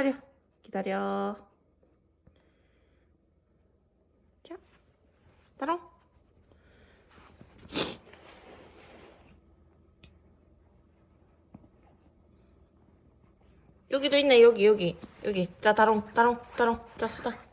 기다려. 기다려. 자 따라. 여기도 있네. 여기 여기. 여기. 자 다롱 다롱 다롱. 자 수다.